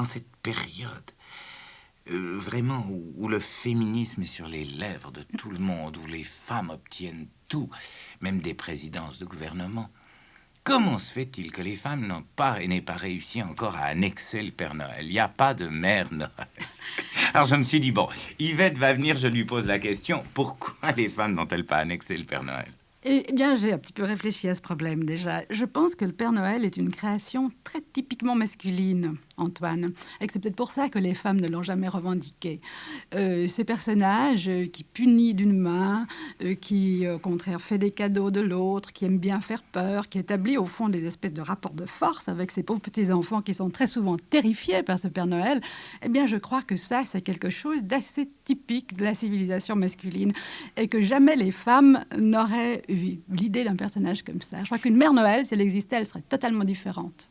en cette période euh, vraiment où, où, le féminisme est sur les lèvres de tout le monde, où les femmes obtiennent tout, même des présidences de gouvernement. Comment se fait-il que les femmes n'ont pas et n'aient pas réussi encore à annexer le Père Noël? Il n'y a pas de mère Noël. Alors je me suis dit, bon, Yvette va venir, je lui pose la question, pourquoi les femmes n'ont-elles pas annexé le Père Noël? Eh bien, j'ai un petit peu réfléchi à ce problème déjà. Je pense que le Père Noël est une création très typiquement masculine. Antoine. Et c'est peut-être pour ça que les femmes ne l'ont jamais revendiqué. Euh, ce personnage euh, qui punit d'une main, euh, qui au contraire fait des cadeaux de l'autre, qui aime bien faire peur, qui établit au fond des espèces de rapports de force avec ses pauvres petits-enfants qui sont très souvent terrifiés par ce Père Noël, eh bien je crois que ça c'est quelque chose d'assez typique de la civilisation masculine et que jamais les femmes n'auraient l'idée d'un personnage comme ça. Je crois qu'une mère Noël, si elle existait, elle serait totalement différente.